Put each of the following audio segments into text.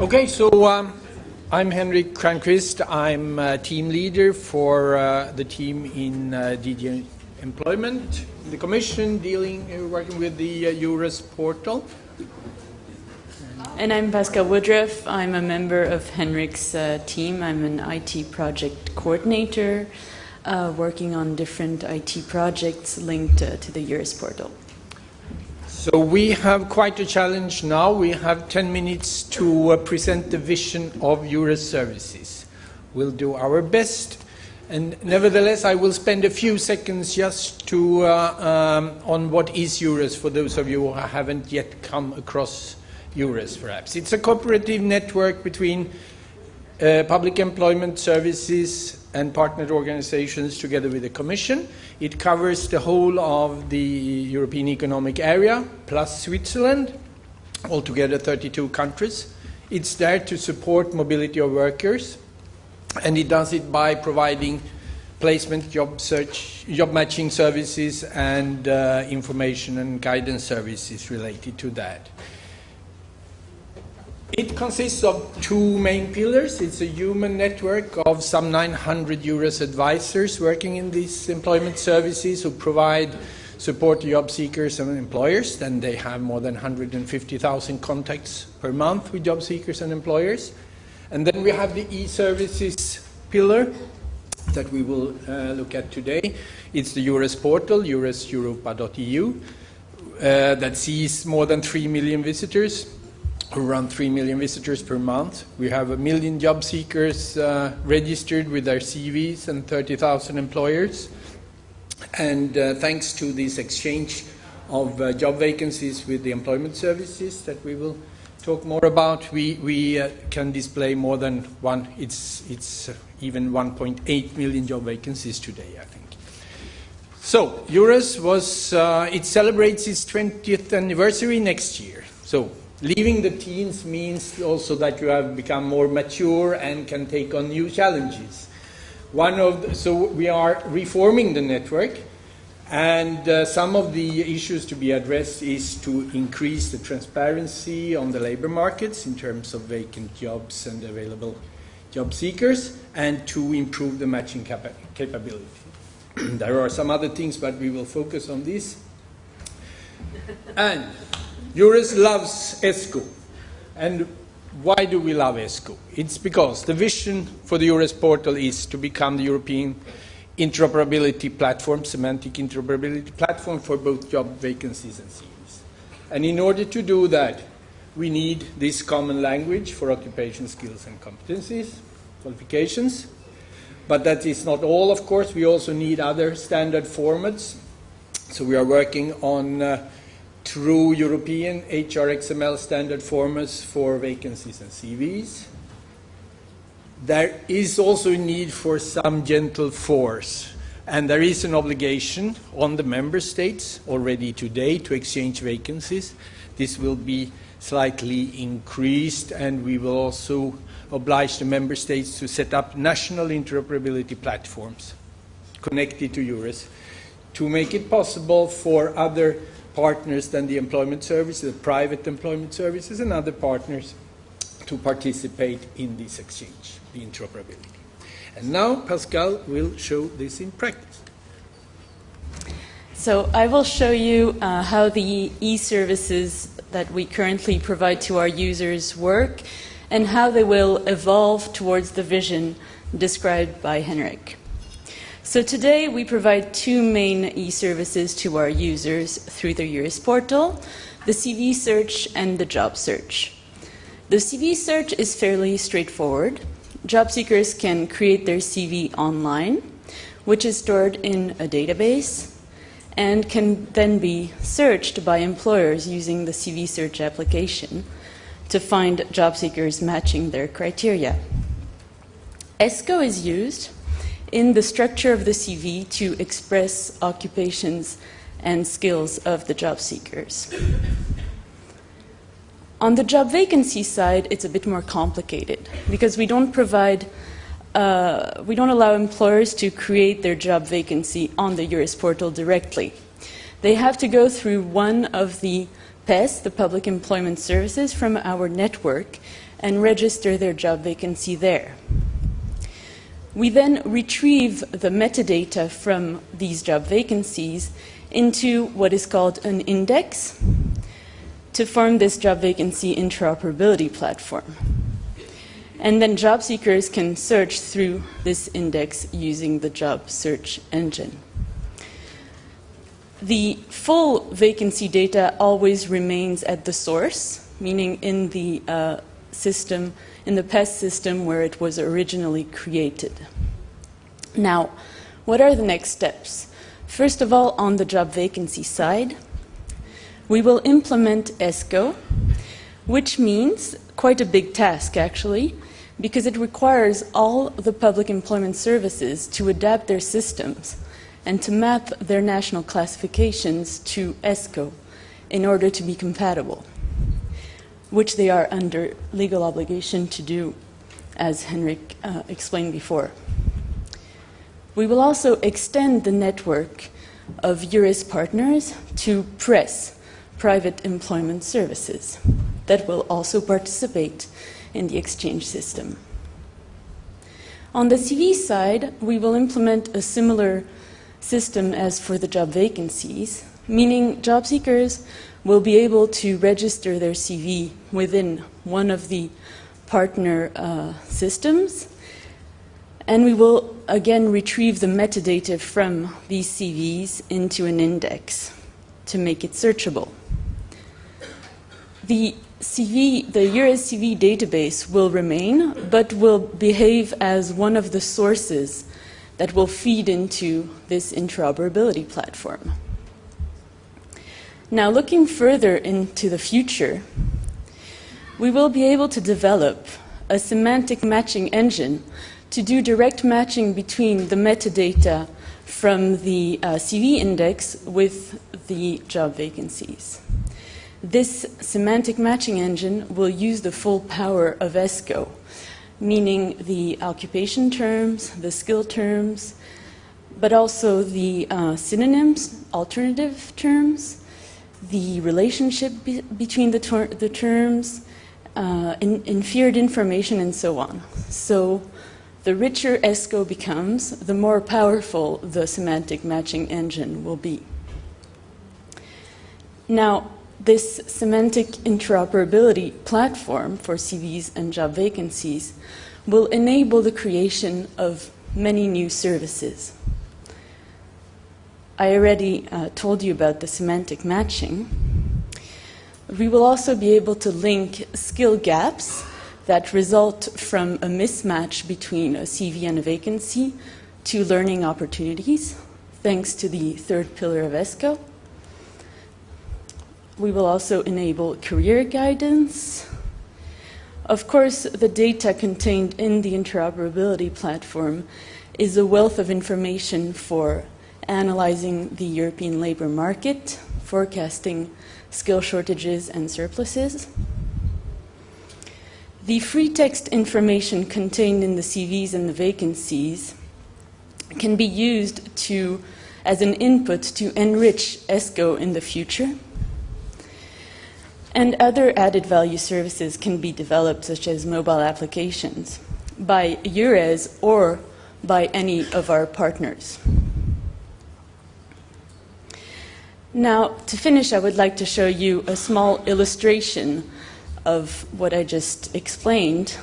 Okay, so um, I'm Henrik Cranquist. I'm uh, team leader for uh, the team in uh, DG Employment, the Commission, dealing, uh, working with the uh, EURES portal. And I'm Pascal Woodruff. I'm a member of Henrik's team. I'm an IT project coordinator working on different IT projects linked to the EURES portal. So we have quite a challenge now. We have 10 minutes to uh, present the vision of EURES services. We'll do our best. And nevertheless, I will spend a few seconds just to, uh, um, on what is EURES for those of you who haven't yet come across EURES, perhaps. It's a cooperative network between uh, public employment services and partnered organizations together with the Commission. It covers the whole of the European Economic Area plus Switzerland, altogether 32 countries. It's there to support mobility of workers, and it does it by providing placement, job search, job matching services, and uh, information and guidance services related to that. It consists of two main pillars. It's a human network of some 900 EURES advisors working in these employment services who provide support to job seekers and employers. Then they have more than 150,000 contacts per month with job seekers and employers. And then we have the e-services pillar that we will uh, look at today. It's the EURES portal, eureseuropa.eu, uh, that sees more than 3 million visitors around 3 million visitors per month. We have a million job seekers uh, registered with our CVs and 30,000 employers. And uh, thanks to this exchange of uh, job vacancies with the employment services that we will talk more about, we, we uh, can display more than one, it's, it's even 1.8 million job vacancies today, I think. So, EURES was, uh, it celebrates its 20th anniversary next year. So, Leaving the teens means also that you have become more mature and can take on new challenges. One of the, so we are reforming the network, and uh, some of the issues to be addressed is to increase the transparency on the labor markets in terms of vacant jobs and available job seekers, and to improve the matching capa capability. there are some other things, but we will focus on this. And EURES loves ESCO. And why do we love ESCO? It's because the vision for the EURES portal is to become the European interoperability platform, semantic interoperability platform for both job vacancies and CVs. And in order to do that, we need this common language for occupation skills and competencies, qualifications. But that is not all, of course. We also need other standard formats. So we are working on uh, through European HRXML standard formats for vacancies and CVs. There is also a need for some gentle force, and there is an obligation on the member states already today to exchange vacancies. This will be slightly increased, and we will also oblige the member states to set up national interoperability platforms connected to EURES to make it possible for other partners than the employment services, the private employment services, and other partners to participate in this exchange, the interoperability. And now Pascal will show this in practice. So I will show you uh, how the e-services that we currently provide to our users work and how they will evolve towards the vision described by Henrik. So today we provide two main e-services to our users through the EURES portal, the CV search and the job search. The CV search is fairly straightforward. Job seekers can create their CV online, which is stored in a database and can then be searched by employers using the CV search application to find job seekers matching their criteria. ESCO is used in the structure of the CV to express occupations and skills of the job seekers. On the job vacancy side, it's a bit more complicated because we don't provide, uh, we don't allow employers to create their job vacancy on the EURES portal directly. They have to go through one of the PES, the Public Employment Services, from our network and register their job vacancy there. We then retrieve the metadata from these job vacancies into what is called an index to form this job vacancy interoperability platform. And then job seekers can search through this index using the job search engine. The full vacancy data always remains at the source, meaning in the uh, system, in the PES system where it was originally created. Now, what are the next steps? First of all, on the job vacancy side, we will implement ESCO, which means quite a big task actually, because it requires all the public employment services to adapt their systems and to map their national classifications to ESCO in order to be compatible, which they are under legal obligation to do, as Henrik uh, explained before. We will also extend the network of EURES partners to PRESS, private employment services, that will also participate in the exchange system. On the CV side, we will implement a similar system as for the job vacancies, meaning job seekers will be able to register their CV within one of the partner uh, systems. And we will again retrieve the metadata from these CVs into an index to make it searchable. The CV, the EURES CV database will remain, but will behave as one of the sources that will feed into this interoperability platform. Now, looking further into the future, we will be able to develop a semantic matching engine to do direct matching between the metadata from the uh, CV index with the job vacancies. This semantic matching engine will use the full power of ESCO, meaning the occupation terms, the skill terms, but also the uh, synonyms, alternative terms, the relationship be between the, ter the terms, uh, in inferred information, and so on. So the richer ESCO becomes, the more powerful the semantic matching engine will be. Now, this semantic interoperability platform for CVs and job vacancies will enable the creation of many new services. I already uh, told you about the semantic matching. We will also be able to link skill gaps that result from a mismatch between a CV and a vacancy to learning opportunities, thanks to the third pillar of ESCO. We will also enable career guidance. Of course, the data contained in the interoperability platform is a wealth of information for analyzing the European labor market, forecasting skill shortages and surpluses. The free text information contained in the CVs and the vacancies can be used to, as an input to enrich ESCO in the future. And other added value services can be developed, such as mobile applications, by EURES or by any of our partners. Now, to finish, I would like to show you a small illustration of what I just explained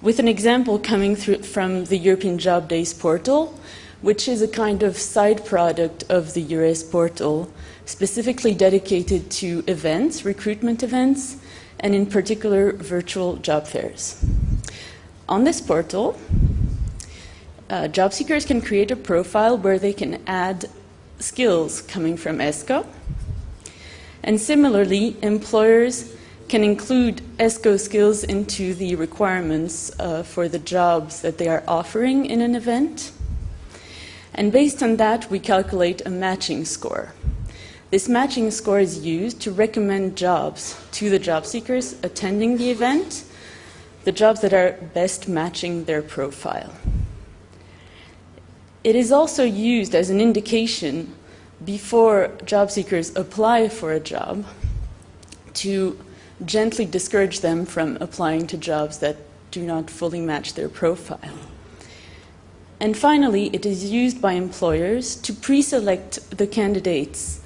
with an example coming through from the European Job Days portal, which is a kind of side product of the EURES portal specifically dedicated to events, recruitment events, and in particular virtual job fairs. On this portal, uh, job seekers can create a profile where they can add skills coming from ESCO. And similarly, employers can include ESCO skills into the requirements uh, for the jobs that they are offering in an event. And based on that, we calculate a matching score. This matching score is used to recommend jobs to the job seekers attending the event, the jobs that are best matching their profile. It is also used as an indication before job seekers apply for a job to gently discourage them from applying to jobs that do not fully match their profile. And finally, it is used by employers to pre select the candidates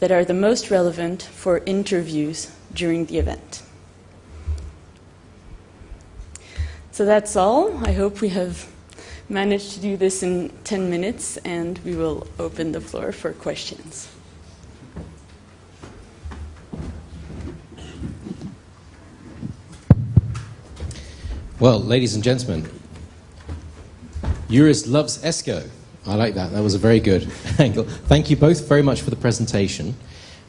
that are the most relevant for interviews during the event. So that's all. I hope we have managed to do this in 10 minutes, and we will open the floor for questions. Well, ladies and gentlemen, EURES loves ESCO. I like that. That was a very good angle. Thank you both very much for the presentation.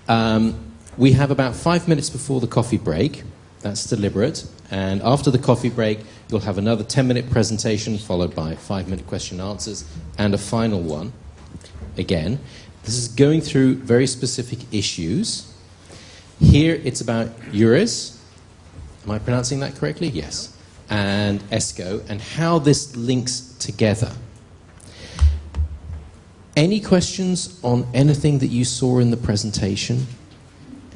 Um, we have about five minutes before the coffee break. That's deliberate. And after the coffee break, you'll have another 10 minute presentation followed by five minute question and answers and a final one. Again, this is going through very specific issues. Here it's about EURES. Am I pronouncing that correctly? Yes. And ESCO and how this links together. Any questions on anything that you saw in the presentation?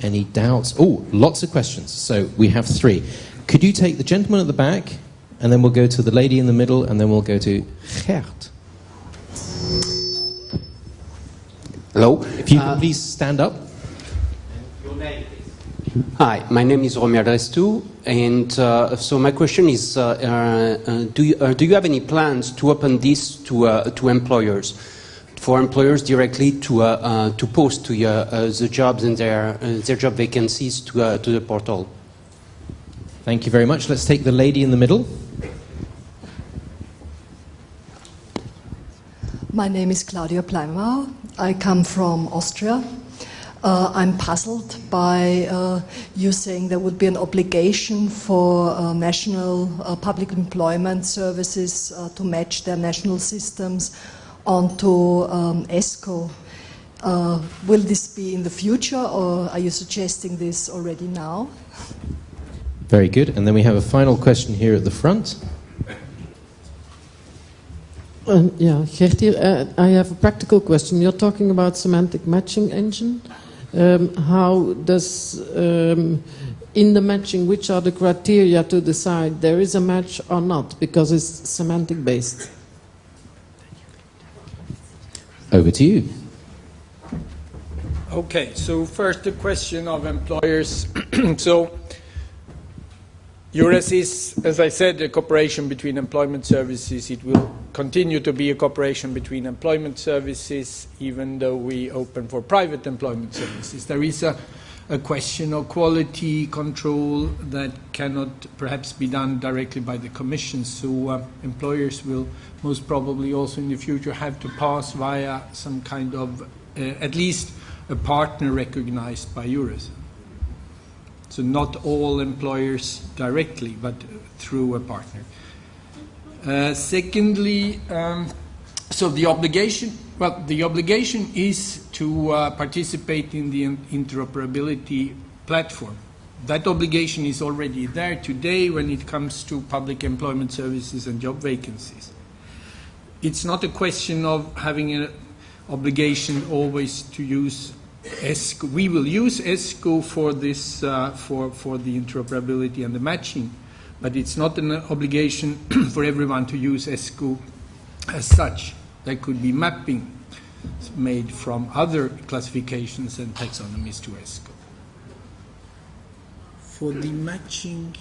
Any doubts? Oh, lots of questions. So we have three. Could you take the gentleman at the back, and then we'll go to the lady in the middle, and then we'll go to Gert. Hello. If you uh, please stand up. Your name, please. Hi, my name is Romy Adrestou, and uh, so my question is: uh, uh do, you, uh, do you have any plans to open this to uh, to employers? for employers directly to, uh, uh, to post to uh, the jobs and their, their job vacancies to, to the portal. Thank you very much. Let's take the lady in the middle. My name is Claudia Pleimauer. I come from Austria. Uh, I'm puzzled by uh, you saying there would be an obligation for uh, national public employment services to match their national systems onto um, ESCO. Uh, will this be in the future, or are you suggesting this already now? Very good. And then we have a final question here at the front. Uh, yeah, Gertie, uh, I have a practical question. You're talking about semantic matching engine. Um, how does, um, in the matching, which are the criteria to decide there is a match or not? Because it's semantic based. Over to you. Okay, so first the question of employers. so EURES is, as I said, a cooperation between employment services. It will continue to be a cooperation between employment services, even though we open for private employment services. There is a a question of quality control that cannot perhaps be done directly by the Commission. So uh, employers will most probably also in the future have to pass via some kind of, uh, at least a partner recognized by EURES. So not all employers directly, but through a partner. Uh, secondly, um, so the obligation well, the obligation is to uh, participate in the interoperability platform. That obligation is already there today when it comes to public employment services and job vacancies. It's not a question of having an obligation always to use ESCO. We will use ESCO for this, uh, for, for the interoperability and the matching, but it's not an obligation for everyone to use ESCO as such. There could be mapping made from other classifications and taxonomies to ESCO. For the matching...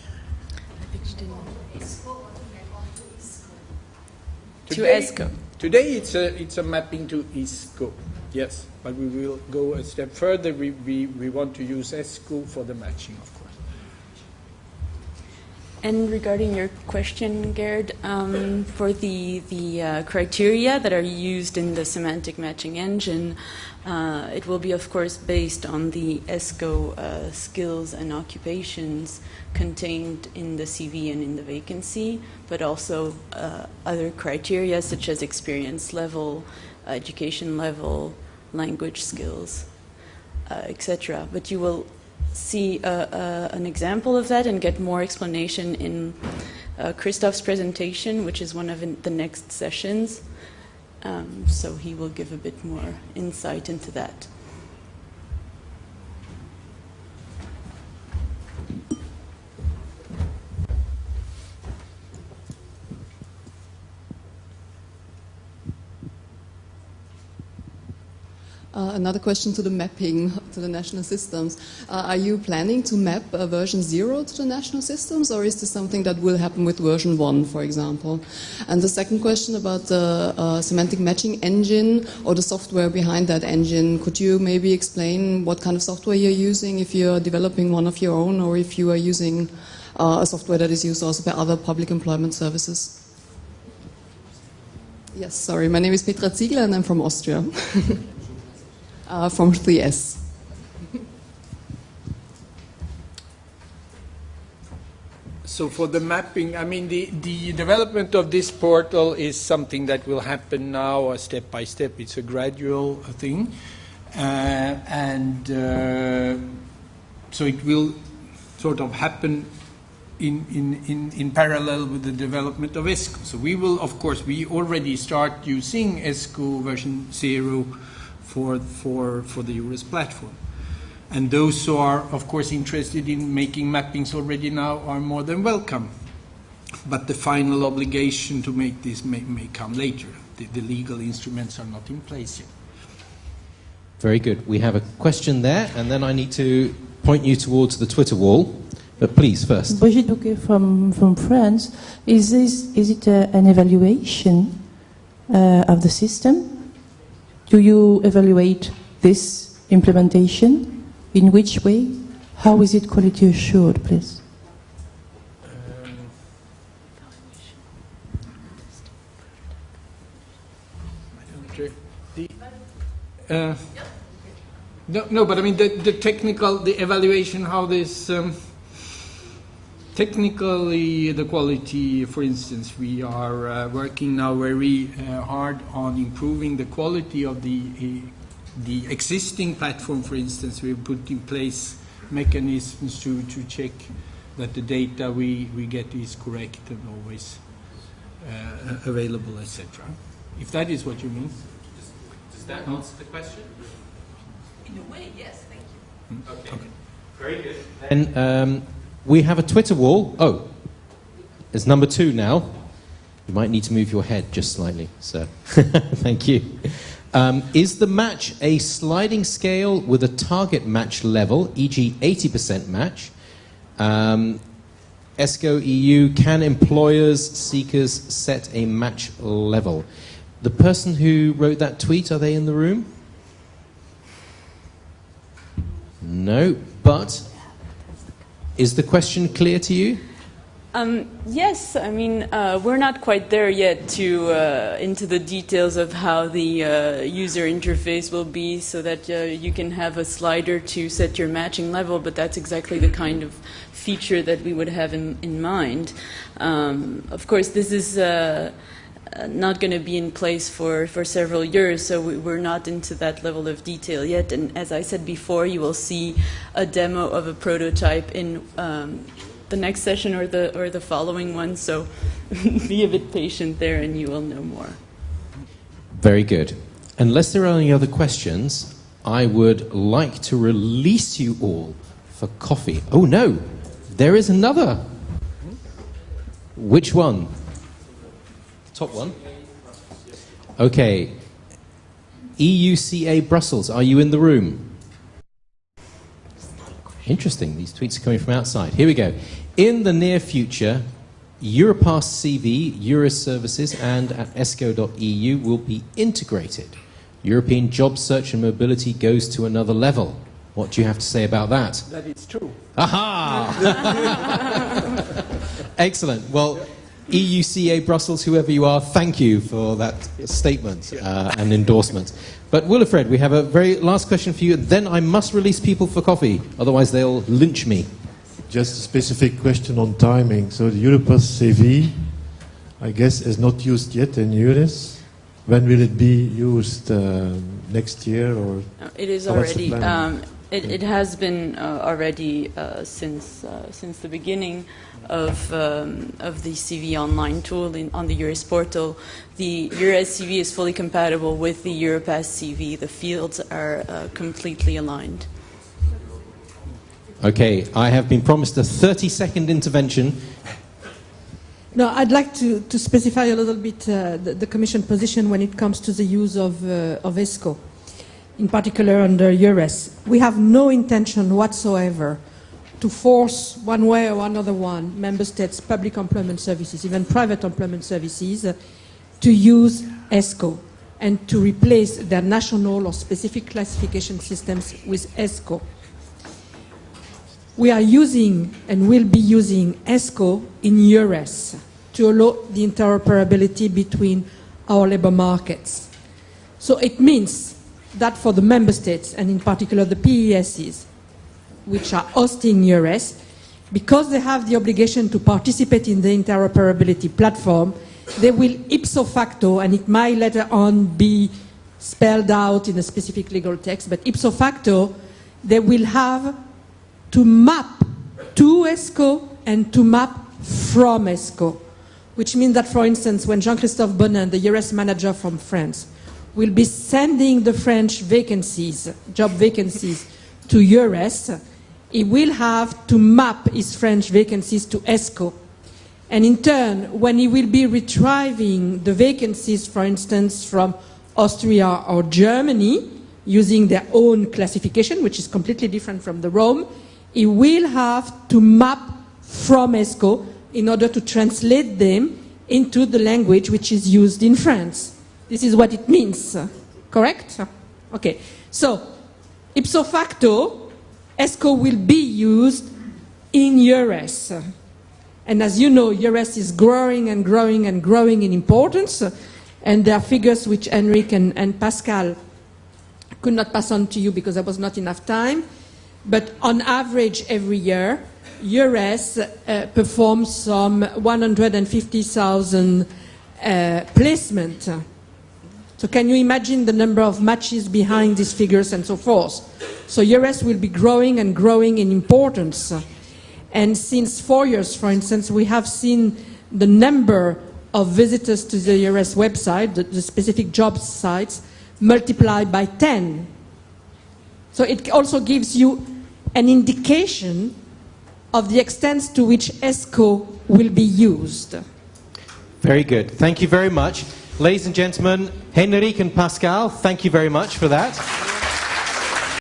To ESCO. Today it's a, it's a mapping to ESCO, yes. But we will go a step further. We, we, we want to use ESCO for the matching, of course. And regarding your question, Gerd, um, for the, the uh, criteria that are used in the semantic matching engine, uh, it will be, of course, based on the ESCO uh, skills and occupations contained in the CV and in the vacancy, but also uh, other criteria such as experience level, education level, language skills, uh, etc. But you will see uh, uh, an example of that and get more explanation in uh, Christoph's presentation, which is one of the next sessions. Um, so he will give a bit more insight into that. Another question to the mapping to the national systems. Uh, are you planning to map uh, version 0 to the national systems, or is this something that will happen with version 1, for example? And the second question about the uh, semantic matching engine or the software behind that engine. Could you maybe explain what kind of software you're using, if you're developing one of your own, or if you are using uh, a software that is used also by other public employment services? Yes, sorry, my name is Petra Ziegler and I'm from Austria. uh, from 3S. So for the mapping, I mean, the, the development of this portal is something that will happen now uh, step by step. It's a gradual thing. Uh, and uh, so it will sort of happen in, in, in, in parallel with the development of ESCO. So we will, of course, we already start using ESCO version 0 for, for, for the EURES platform. And those who are, of course, interested in making mappings already now are more than welcome. But the final obligation to make this may, may come later. The, the legal instruments are not in place yet. Very good. We have a question there, and then I need to point you towards the Twitter wall. But please, first. Brigitte Bouquet from, from France. Is, this, is it uh, an evaluation uh, of the system? Do you evaluate this implementation? In which way? How is it quality assured, please? Uh, no, no, but I mean the, the technical, the evaluation, how this um, technically the quality. For instance, we are uh, working now very uh, hard on improving the quality of the uh, the existing platform. For instance, we put in place mechanisms to to check that the data we we get is correct and always uh, available, etc. If that is what you mean. Does that answer the question? In a way, yes. Thank you. Hmm? Okay. okay. Very good. And um, we have a Twitter wall. Oh, it's number two now. You might need to move your head just slightly, sir. Thank you. Um, is the match a sliding scale with a target match level, e.g., 80% match? Um, ESCO EU, can employers, seekers set a match level? The person who wrote that tweet, are they in the room? No, but is the question clear to you? Um, yes, I mean uh, we're not quite there yet to uh, into the details of how the uh, user interface will be, so that uh, you can have a slider to set your matching level. But that's exactly the kind of feature that we would have in, in mind. Um, of course, this is uh, not going to be in place for, for several years, so we, are not into that level of detail yet. And as I said before, you will see a demo of a prototype in um, the next session or the, or the following one, so be a bit patient there and you will know more. Very good. Unless there are any other questions, I would like to release you all for coffee. Oh no, there is another. Which one? Top one. Okay. EUCA Brussels, are you in the room? Interesting, these tweets are coming from outside. Here we go. In the near future, Europass CV, EURES services, and at esco.eu will be integrated. European job search and mobility goes to another level. What do you have to say about that? That is true. Aha! Excellent. Well, EUCA Brussels, whoever you are, thank you for that statement uh, and endorsement. But Wilfred, we have a very last question for you. Then I must release people for coffee, otherwise they'll lynch me. Just a specific question on timing. So the Europass CV, I guess, is not used yet in EURES. When will it be used? Uh, next year or? It is already. Um, it, it, has been uh, already uh, since uh, since the beginning of, um, of the CV online tool in, on the EURES portal. The EURES CV is fully compatible with the Europass CV. The fields are uh, completely aligned. Okay, I have been promised a 30 second intervention. No, I'd like to, to specify a little bit uh, the, the, Commission position when it comes to the use of, uh, of ESCO. In particular under EURES. We have no intention whatsoever to force one way or another one member states' public employment services, even private employment services, to use ESCO and to replace their national or specific classification systems with ESCO. We are using and will be using ESCO in EURES to allow the interoperability between our labor markets. So it means that for the member states, and in particular the PESs, which are hosting EURES, because they have the obligation to participate in the interoperability platform, they will ipso facto, and it might later on be spelled out in a specific legal text, but ipso facto, they will have to map to ESCO and to map from ESCO, which means that, for instance, when Jean-Christophe Bonin, the EURES manager from France, will be sending the French vacancies, job vacancies, to EURES, he will have to map his French vacancies to ESCO. And in turn, when he will be retrieving the vacancies, for instance, from Austria or Germany, using their own classification, which is completely different from the Rome, he will have to map from ESCO in order to translate them into the language which is used in France. This is what it means, correct? Okay, so ipso facto, ESCO will be used in EURES. And as you know, EURES is growing and growing and growing in importance. And there are figures which Henrik and, and Pascal could not pass on to you because there was not enough time. But on average, every year, EURES uh, performs some 150,000 uh, placement. So can you imagine the number of matches behind these figures and so forth? So EURES will be growing and growing in importance. And since four years, for instance, we have seen the number of visitors to the EURES website, the, the specific job sites, multiplied by 10. So it also gives you an indication of the extent to which ESCO will be used. Very good. Thank you very much. Ladies and gentlemen, Henrik and Pascal, thank you very much for that.